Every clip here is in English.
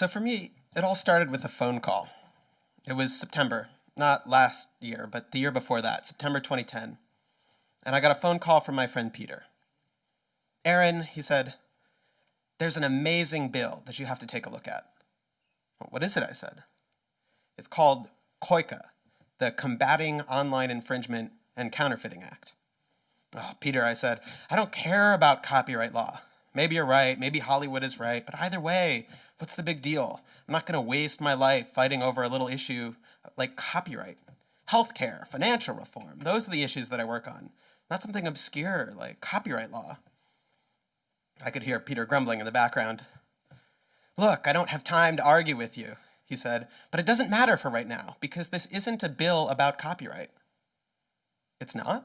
So for me, it all started with a phone call. It was September, not last year, but the year before that, September 2010. And I got a phone call from my friend Peter. Aaron, he said, there's an amazing bill that you have to take a look at. What is it? I said. It's called COICA, the Combating Online Infringement and Counterfeiting Act. Oh, Peter, I said, I don't care about copyright law. Maybe you're right, maybe Hollywood is right, but either way, what's the big deal? I'm not going to waste my life fighting over a little issue like copyright. Healthcare, financial reform, those are the issues that I work on, not something obscure like copyright law. I could hear Peter grumbling in the background. Look, I don't have time to argue with you, he said, but it doesn't matter for right now because this isn't a bill about copyright. It's not?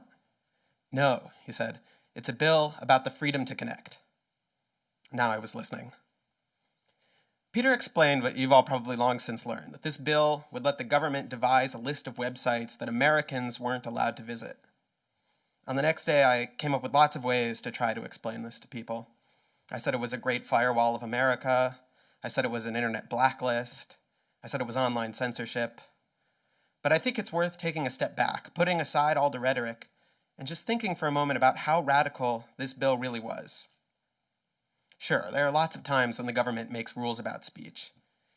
No, he said, it's a bill about the freedom to connect. Now I was listening. Peter explained what you've all probably long since learned, that this bill would let the government devise a list of websites that Americans weren't allowed to visit. On the next day, I came up with lots of ways to try to explain this to people. I said it was a great firewall of America. I said it was an internet blacklist. I said it was online censorship. But I think it's worth taking a step back, putting aside all the rhetoric, and just thinking for a moment about how radical this bill really was. Sure, there are lots of times when the government makes rules about speech.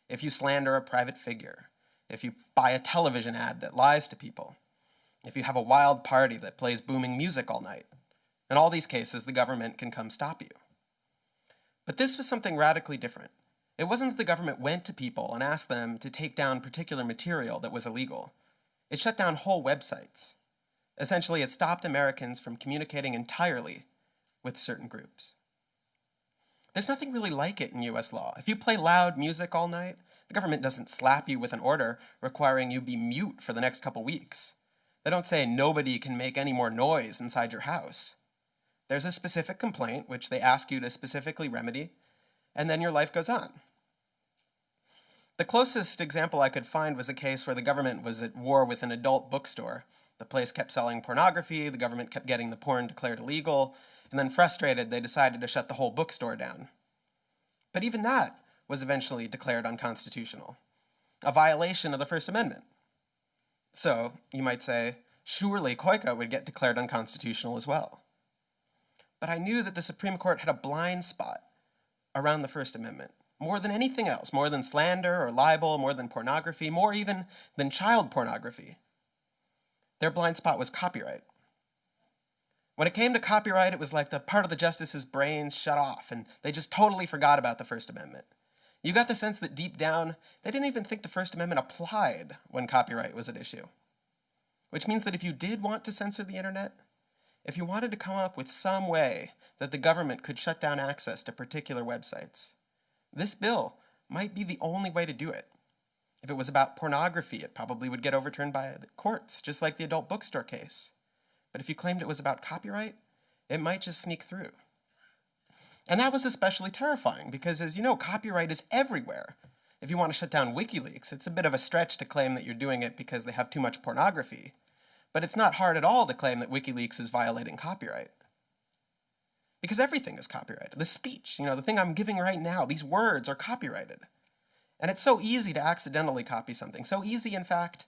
If you slander a private figure, if you buy a television ad that lies to people, if you have a wild party that plays booming music all night, in all these cases, the government can come stop you. But this was something radically different. It wasn't that the government went to people and asked them to take down particular material that was illegal. It shut down whole websites. Essentially, it stopped Americans from communicating entirely with certain groups. There's nothing really like it in US law. If you play loud music all night, the government doesn't slap you with an order requiring you be mute for the next couple weeks. They don't say nobody can make any more noise inside your house. There's a specific complaint which they ask you to specifically remedy, and then your life goes on. The closest example I could find was a case where the government was at war with an adult bookstore the place kept selling pornography, the government kept getting the porn declared illegal, and then frustrated, they decided to shut the whole bookstore down. But even that was eventually declared unconstitutional, a violation of the First Amendment. So, you might say, surely COICA would get declared unconstitutional as well. But I knew that the Supreme Court had a blind spot around the First Amendment, more than anything else, more than slander or libel, more than pornography, more even than child pornography. Their blind spot was copyright. When it came to copyright, it was like the part of the justice's brains shut off, and they just totally forgot about the First Amendment. You got the sense that deep down, they didn't even think the First Amendment applied when copyright was at issue. Which means that if you did want to censor the internet, if you wanted to come up with some way that the government could shut down access to particular websites, this bill might be the only way to do it. If it was about pornography, it probably would get overturned by the courts, just like the adult bookstore case. But if you claimed it was about copyright, it might just sneak through. And that was especially terrifying because, as you know, copyright is everywhere. If you want to shut down WikiLeaks, it's a bit of a stretch to claim that you're doing it because they have too much pornography. But it's not hard at all to claim that WikiLeaks is violating copyright. Because everything is copyrighted. The speech, you know, the thing I'm giving right now, these words are copyrighted. And it's so easy to accidentally copy something. So easy, in fact,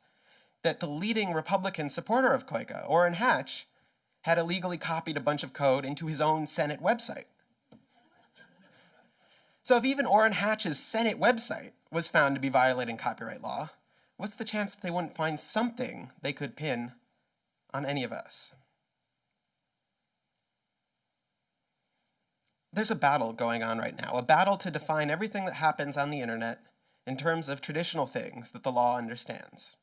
that the leading Republican supporter of COICA, Orrin Hatch, had illegally copied a bunch of code into his own Senate website. So if even Orrin Hatch's Senate website was found to be violating copyright law, what's the chance that they wouldn't find something they could pin on any of us? There's a battle going on right now, a battle to define everything that happens on the internet in terms of traditional things that the law understands.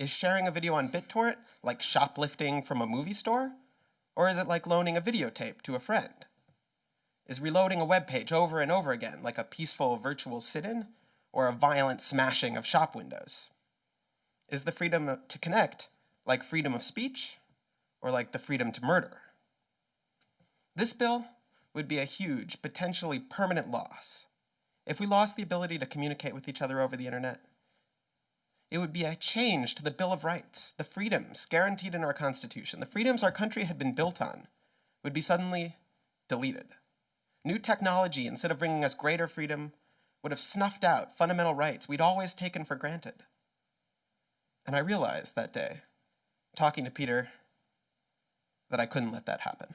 Is sharing a video on BitTorrent like shoplifting from a movie store? Or is it like loaning a videotape to a friend? Is reloading a web page over and over again like a peaceful virtual sit-in or a violent smashing of shop windows? Is the freedom to connect like freedom of speech or like the freedom to murder? This bill would be a huge, potentially permanent loss if we lost the ability to communicate with each other over the internet, it would be a change to the Bill of Rights, the freedoms guaranteed in our Constitution, the freedoms our country had been built on, would be suddenly deleted. New technology, instead of bringing us greater freedom, would have snuffed out fundamental rights we'd always taken for granted. And I realized that day, talking to Peter, that I couldn't let that happen.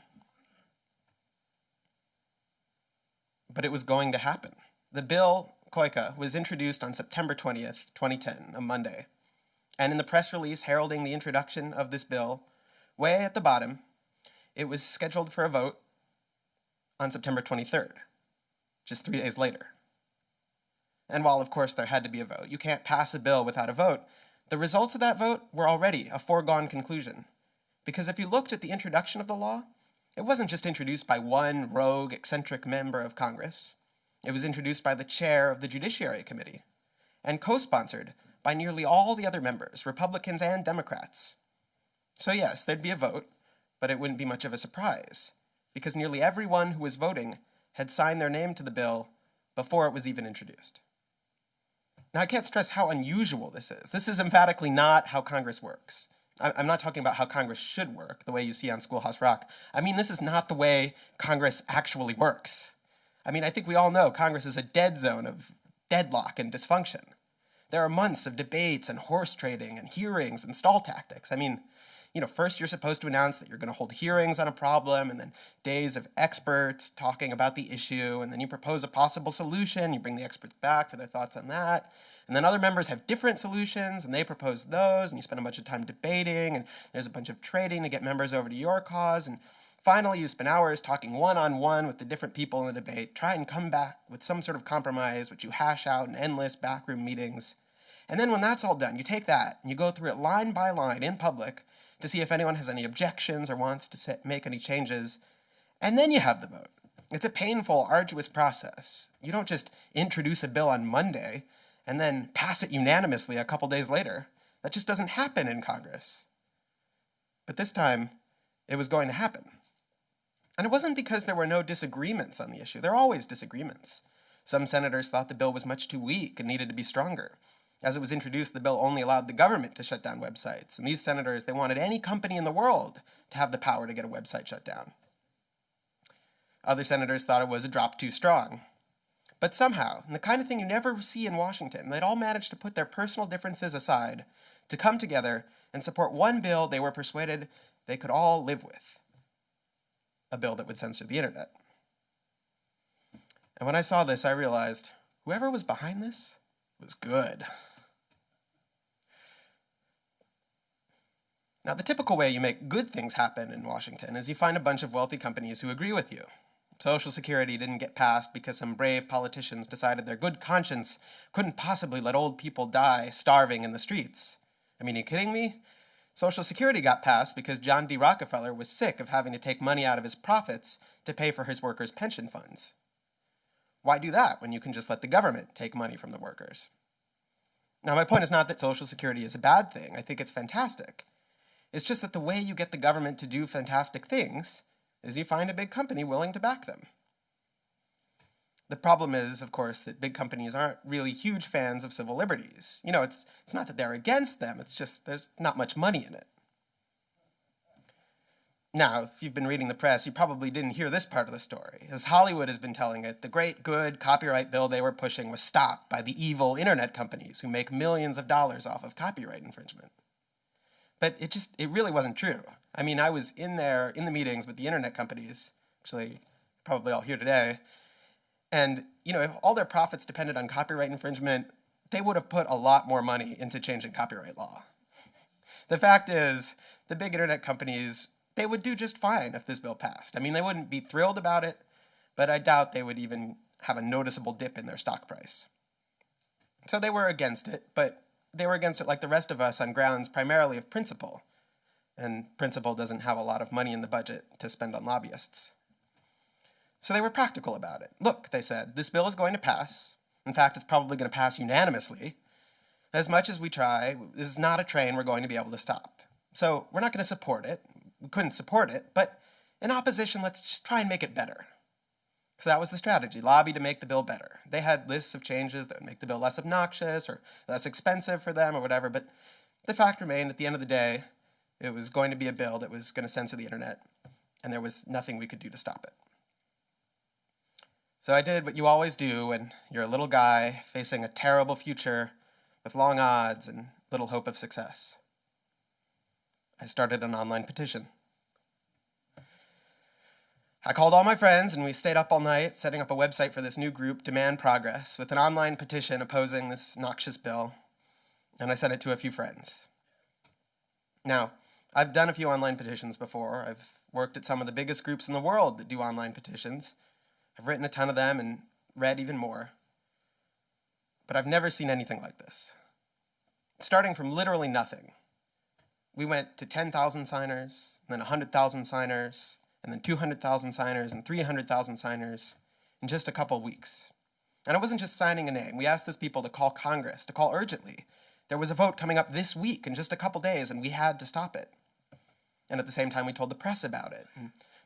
But it was going to happen. The bill, COICA, was introduced on September 20th, 2010, a Monday. And in the press release heralding the introduction of this bill, way at the bottom, it was scheduled for a vote on September 23rd, just three days later. And while, of course, there had to be a vote, you can't pass a bill without a vote, the results of that vote were already a foregone conclusion. Because if you looked at the introduction of the law, it wasn't just introduced by one rogue, eccentric member of Congress. It was introduced by the chair of the Judiciary Committee and co-sponsored by nearly all the other members, Republicans and Democrats. So yes, there'd be a vote, but it wouldn't be much of a surprise, because nearly everyone who was voting had signed their name to the bill before it was even introduced. Now, I can't stress how unusual this is. This is emphatically not how Congress works. I'm not talking about how Congress should work, the way you see on Schoolhouse Rock. I mean, this is not the way Congress actually works. I mean, I think we all know Congress is a dead zone of deadlock and dysfunction. There are months of debates and horse trading and hearings and stall tactics. I mean, you know, first you're supposed to announce that you're going to hold hearings on a problem, and then days of experts talking about the issue, and then you propose a possible solution, you bring the experts back for their thoughts on that, and then other members have different solutions, and they propose those, and you spend a bunch of time debating, and there's a bunch of trading to get members over to your cause, and finally you spend hours talking one-on-one -on -one with the different people in the debate, try and come back with some sort of compromise, which you hash out in endless backroom meetings. And then when that's all done, you take that, and you go through it line by line in public, to see if anyone has any objections or wants to make any changes, and then you have the vote. It's a painful, arduous process. You don't just introduce a bill on Monday and then pass it unanimously a couple days later. That just doesn't happen in Congress. But this time, it was going to happen. And it wasn't because there were no disagreements on the issue. There are always disagreements. Some senators thought the bill was much too weak and needed to be stronger. As it was introduced, the bill only allowed the government to shut down websites. And these senators, they wanted any company in the world to have the power to get a website shut down. Other senators thought it was a drop too strong. But somehow, and the kind of thing you never see in Washington, they'd all managed to put their personal differences aside to come together and support one bill they were persuaded they could all live with. A bill that would censor the internet. And when I saw this, I realized whoever was behind this was good. Now, the typical way you make good things happen in Washington is you find a bunch of wealthy companies who agree with you. Social Security didn't get passed because some brave politicians decided their good conscience couldn't possibly let old people die starving in the streets. I mean, are you kidding me? Social Security got passed because John D. Rockefeller was sick of having to take money out of his profits to pay for his workers' pension funds. Why do that when you can just let the government take money from the workers? Now, my point is not that Social Security is a bad thing. I think it's fantastic. It's just that the way you get the government to do fantastic things is you find a big company willing to back them. The problem is, of course, that big companies aren't really huge fans of civil liberties. You know, it's, it's not that they're against them, it's just there's not much money in it. Now, if you've been reading the press, you probably didn't hear this part of the story. As Hollywood has been telling it, the great good copyright bill they were pushing was stopped by the evil internet companies who make millions of dollars off of copyright infringement. But it just, it really wasn't true. I mean, I was in there in the meetings with the internet companies, actually probably all here today, and you know, if all their profits depended on copyright infringement, they would have put a lot more money into changing copyright law. the fact is, the big internet companies, they would do just fine if this bill passed. I mean, they wouldn't be thrilled about it, but I doubt they would even have a noticeable dip in their stock price. So they were against it, but they were against it like the rest of us on grounds primarily of principle. And principle doesn't have a lot of money in the budget to spend on lobbyists. So they were practical about it. Look, they said, this bill is going to pass. In fact, it's probably going to pass unanimously. As much as we try, this is not a train we're going to be able to stop. So we're not going to support it. We couldn't support it, but in opposition, let's just try and make it better. So that was the strategy, lobby to make the bill better. They had lists of changes that would make the bill less obnoxious or less expensive for them or whatever, but the fact remained at the end of the day, it was going to be a bill that was going to censor the internet, and there was nothing we could do to stop it. So I did what you always do when you're a little guy facing a terrible future with long odds and little hope of success. I started an online petition. I called all my friends and we stayed up all night setting up a website for this new group, Demand Progress, with an online petition opposing this noxious bill, and I sent it to a few friends. Now, I've done a few online petitions before. I've worked at some of the biggest groups in the world that do online petitions. I've written a ton of them and read even more. But I've never seen anything like this. Starting from literally nothing, we went to 10,000 signers, then 100,000 signers, and then 200,000 signers and 300,000 signers in just a couple of weeks. And it wasn't just signing a name. We asked these people to call Congress, to call urgently. There was a vote coming up this week in just a couple days, and we had to stop it. And at the same time, we told the press about it,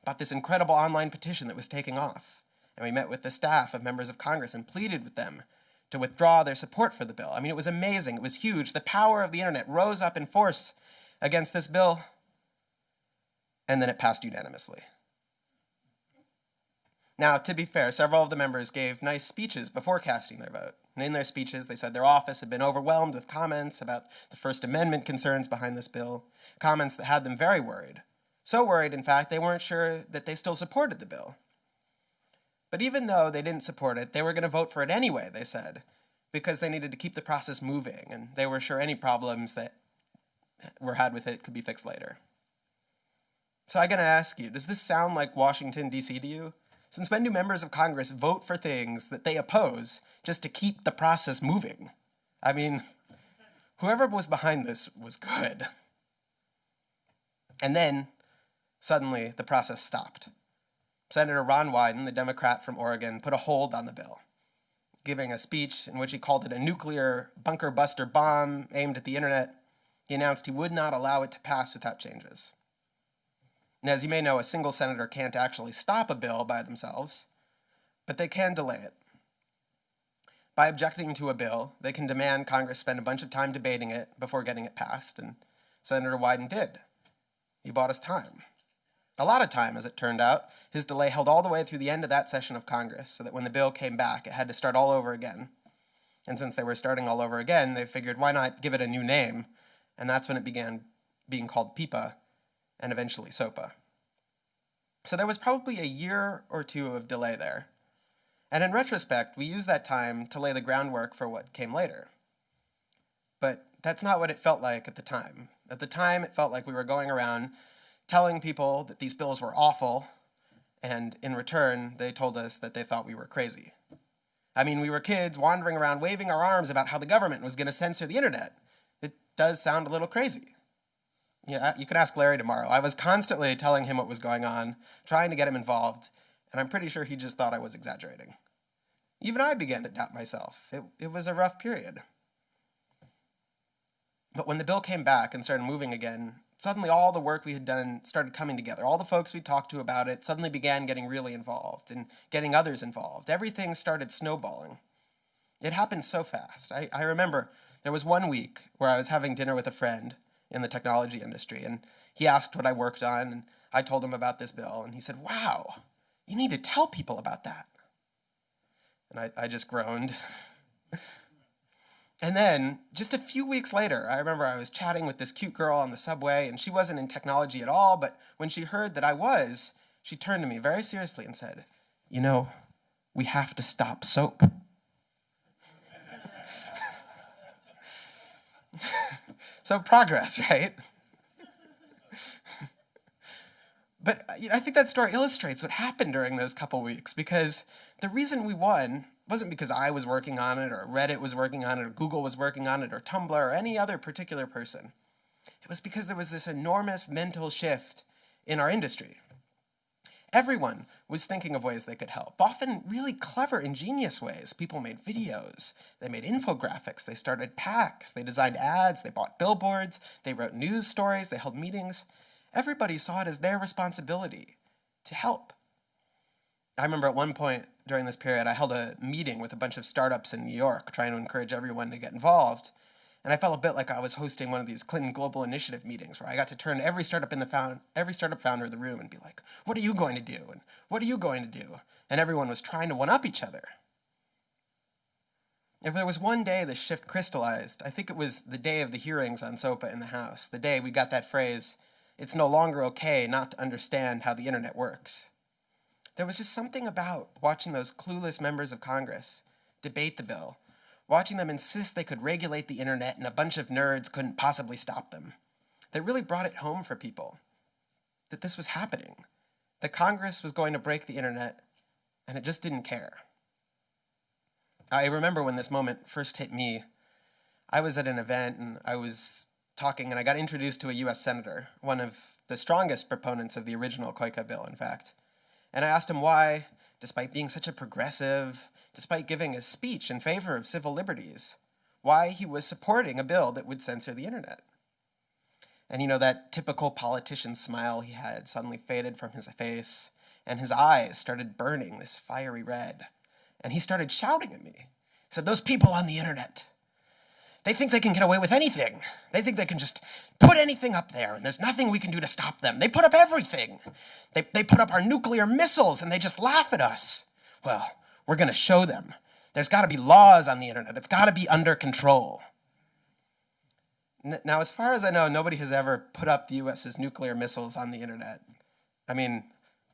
about this incredible online petition that was taking off. And we met with the staff of members of Congress and pleaded with them to withdraw their support for the bill. I mean, it was amazing. It was huge. The power of the internet rose up in force against this bill, and then it passed unanimously. Now, to be fair, several of the members gave nice speeches before casting their vote. And in their speeches, they said their office had been overwhelmed with comments about the First Amendment concerns behind this bill, comments that had them very worried. So worried, in fact, they weren't sure that they still supported the bill. But even though they didn't support it, they were going to vote for it anyway, they said, because they needed to keep the process moving, and they were sure any problems that were had with it could be fixed later. So I'm going to ask you, does this sound like Washington, D.C. to you? Since when do members of Congress vote for things that they oppose just to keep the process moving? I mean, whoever was behind this was good. And then, suddenly, the process stopped. Senator Ron Wyden, the Democrat from Oregon, put a hold on the bill, giving a speech in which he called it a nuclear bunker buster bomb aimed at the internet. He announced he would not allow it to pass without changes. And as you may know, a single senator can't actually stop a bill by themselves, but they can delay it. By objecting to a bill, they can demand Congress spend a bunch of time debating it before getting it passed, and Senator Wyden did. He bought us time. A lot of time, as it turned out. His delay held all the way through the end of that session of Congress, so that when the bill came back, it had to start all over again. And since they were starting all over again, they figured why not give it a new name? And that's when it began being called PIPA, and eventually SOPA. So there was probably a year or two of delay there. And in retrospect, we use that time to lay the groundwork for what came later. But that's not what it felt like at the time. At the time, it felt like we were going around telling people that these bills were awful, and in return, they told us that they thought we were crazy. I mean, we were kids wandering around waving our arms about how the government was going to censor the internet. It does sound a little crazy. Yeah, you can ask Larry tomorrow. I was constantly telling him what was going on, trying to get him involved, and I'm pretty sure he just thought I was exaggerating. Even I began to doubt myself. It, it was a rough period. But when the bill came back and started moving again, suddenly all the work we had done started coming together. All the folks we talked to about it suddenly began getting really involved and getting others involved. Everything started snowballing. It happened so fast. I, I remember there was one week where I was having dinner with a friend in the technology industry. And he asked what I worked on, and I told him about this bill, and he said, Wow, you need to tell people about that. And I, I just groaned. and then, just a few weeks later, I remember I was chatting with this cute girl on the subway, and she wasn't in technology at all, but when she heard that I was, she turned to me very seriously and said, You know, we have to stop SOPA. So progress, right? but uh, I think that story illustrates what happened during those couple weeks because the reason we won wasn't because I was working on it or Reddit was working on it or Google was working on it or Tumblr or any other particular person. It was because there was this enormous mental shift in our industry. Everyone was thinking of ways they could help, often really clever, ingenious ways. People made videos, they made infographics, they started PACs, they designed ads, they bought billboards, they wrote news stories, they held meetings. Everybody saw it as their responsibility to help. I remember at one point during this period, I held a meeting with a bunch of startups in New York trying to encourage everyone to get involved. And I felt a bit like I was hosting one of these Clinton Global Initiative meetings where I got to turn every startup in the found, every startup founder in the room and be like, "What are you going to do? And what are you going to do?" and everyone was trying to one up each other. If there was one day the shift crystallized, I think it was the day of the hearings on SOPA in the House, the day we got that phrase, it's no longer okay not to understand how the internet works. There was just something about watching those clueless members of Congress debate the bill, watching them insist they could regulate the internet and a bunch of nerds couldn't possibly stop them, that really brought it home for people that this was happening, that Congress was going to break the internet, and it just didn't care. I remember when this moment first hit me. I was at an event and I was talking, and I got introduced to a US Senator, one of the strongest proponents of the original COICA bill, in fact. And I asked him why, despite being such a progressive, despite giving a speech in favor of civil liberties, why he was supporting a bill that would censor the internet. And you know, that typical politician smile he had suddenly faded from his face, and his eyes started burning this fiery red and he started shouting at me. He said, Those people on the internet, they think they can get away with anything. They think they can just put anything up there, and there's nothing we can do to stop them. They put up everything. They, they put up our nuclear missiles, and they just laugh at us. Well, we're going to show them. There's got to be laws on the internet, it's got to be under control. Now, as far as I know, nobody has ever put up the US's nuclear missiles on the internet. I mean,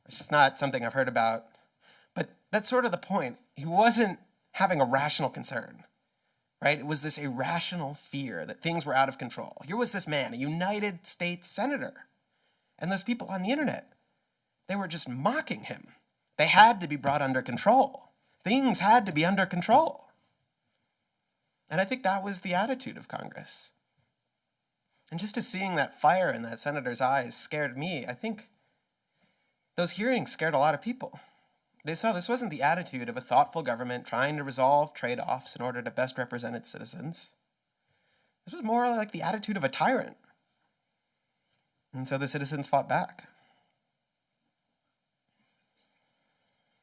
it's just not something I've heard about. But that's sort of the point. He wasn't having a rational concern, right? It was this irrational fear that things were out of control. Here was this man, a United States senator, and those people on the internet, they were just mocking him. They had to be brought under control. Things had to be under control. And I think that was the attitude of Congress. And just as seeing that fire in that senator's eyes scared me, I think those hearings scared a lot of people. They saw this wasn't the attitude of a thoughtful government trying to resolve trade offs in order to best represent its citizens. This was more like the attitude of a tyrant. And so the citizens fought back.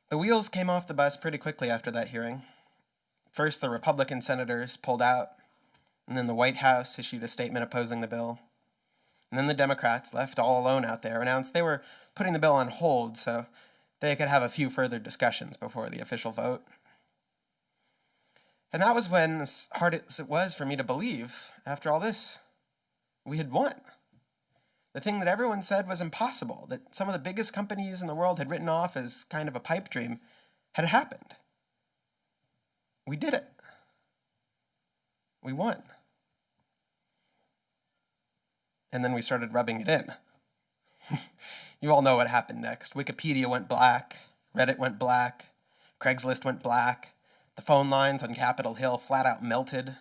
The wheels came off the bus pretty quickly after that hearing. First, the Republican senators pulled out, and then the White House issued a statement opposing the bill. And then the Democrats, left all alone out there, announced they were putting the bill on hold so they could have a few further discussions before the official vote. And that was when, as hard as it was for me to believe, after all this, we had won. The thing that everyone said was impossible, that some of the biggest companies in the world had written off as kind of a pipe dream, had happened. We did it. We won. And then we started rubbing it in. You all know what happened next. Wikipedia went black, Reddit went black, Craigslist went black, the phone lines on Capitol Hill flat out melted.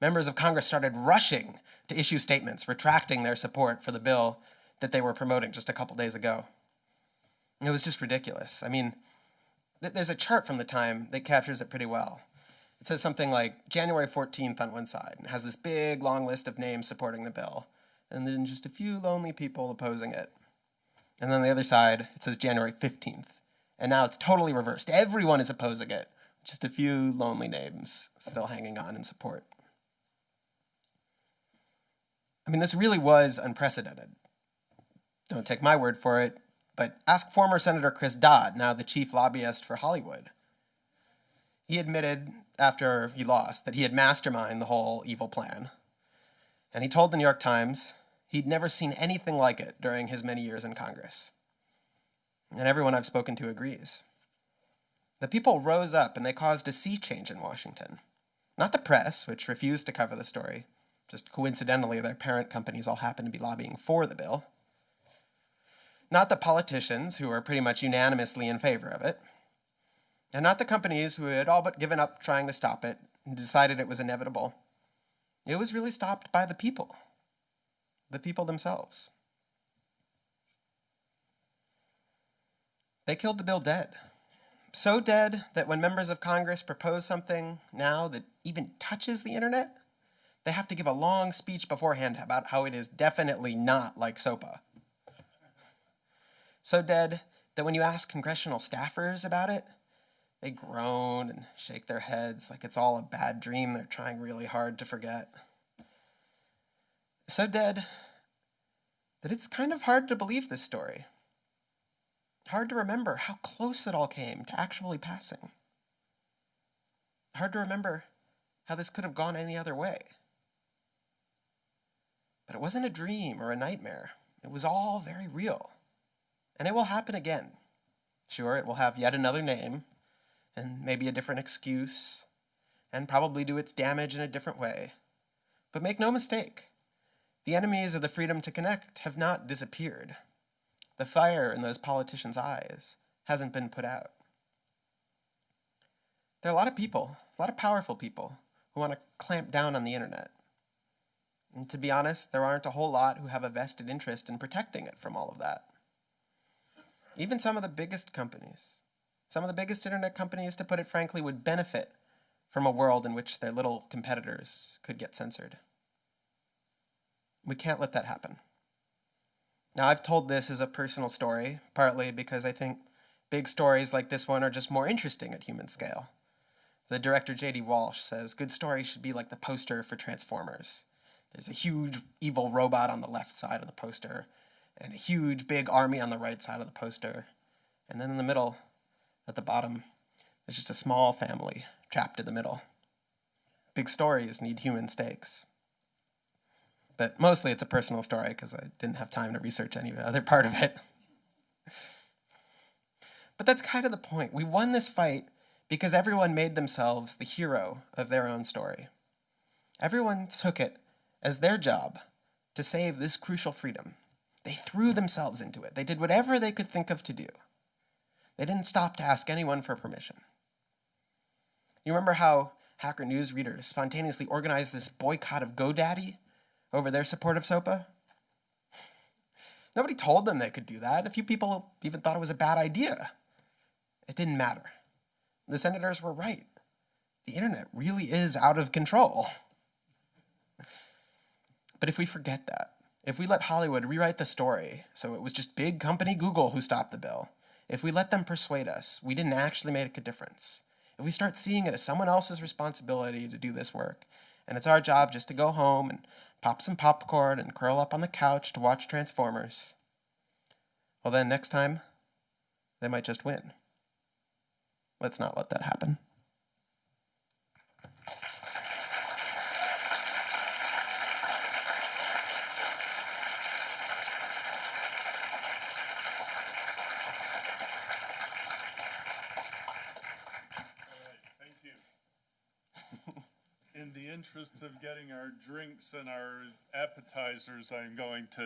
Members of Congress started rushing to issue statements retracting their support for the bill that they were promoting just a couple days ago. It was just ridiculous. I mean, th- there's a chart from the time that captures it pretty well. It says something like January 14th on one side and has this big long list of names supporting the bill, and then just a few lonely people opposing it. And then on the other side, it says January 15th. And now it's totally reversed. Everyone is opposing it. Just a few lonely names still hanging on in support. I mean, this really was unprecedented. Don't take my word for it, but ask former Senator Chris Dodd, now the chief lobbyist for Hollywood. He admitted after he lost that he had masterminded the whole evil plan. And he told the New York Times He'd never seen anything like it during his many years in Congress. And everyone I've spoken to agrees. The people rose up and they caused a sea change in Washington. Not the press, which refused to cover the story. Just coincidentally, their parent companies all happened to be lobbying for the bill. Not the politicians, who were pretty much unanimously in favor of it. And not the companies who had all but given up trying to stop it and decided it was inevitable. It was really stopped by the people the people themselves. They killed the bill dead. So dead that when members of Congress propose something now that even touches the internet, they have to give a long speech beforehand about how it is definitely not like SOPA. So dead that when you ask congressional staffers about it, they groan and shake their heads like it's all a bad dream they're trying really hard to forget so dead that it's kind of hard to believe this story. Hard to remember how close it all came to actually passing. Hard to remember how this could have gone any other way. But it wasn't a dream or a nightmare. It was all very real. And it will happen again. Sure, it will have yet another name, and maybe a different excuse, and probably do its damage in a different way. But make no mistake, the enemies of the freedom to connect have not disappeared. The fire in those politicians' eyes hasn't been put out. There are a lot of people, a lot of powerful people, who want to clamp down on the internet. And to be honest, there aren't a whole lot who have a vested interest in protecting it from all of that. Even some of the biggest companies, some of the biggest internet companies, to put it frankly, would benefit from a world in which their little competitors could get censored. We can't let that happen. Now, I've told this as a personal story, partly because I think big stories like this one are just more interesting at human scale. The director J.D. Walsh says good stories should be like the poster for Transformers. There's a huge evil robot on the left side of the poster, and a huge big army on the right side of the poster. And then in the middle, at the bottom, there's just a small family trapped in the middle. Big stories need human stakes. But mostly it's a personal story because I didn't have time to research any other part of it. But that's kind of the point. We won this fight because everyone made themselves the hero of their own story. Everyone took it as their job to save this crucial freedom. They threw themselves into it. They did whatever they could think of to do. They didn't stop to ask anyone for permission. You remember how Hacker News readers spontaneously organized this boycott of GoDaddy over their support of SOPA? Nobody told them they could do that. A few people even thought it was a bad idea. It didn't matter. The senators were right. The internet really is out of control. But if we forget that, if we let Hollywood rewrite the story so it was just big company Google who stopped the bill, if we let them persuade us we didn't actually make a difference, if we start seeing it as someone else's responsibility to do this work, and it's our job just to go home and pop some popcorn and curl up on the couch to watch Transformers, well, then next time, they might just win. Let's not let that happen. Interests of getting our drinks and our appetizers, I'm going to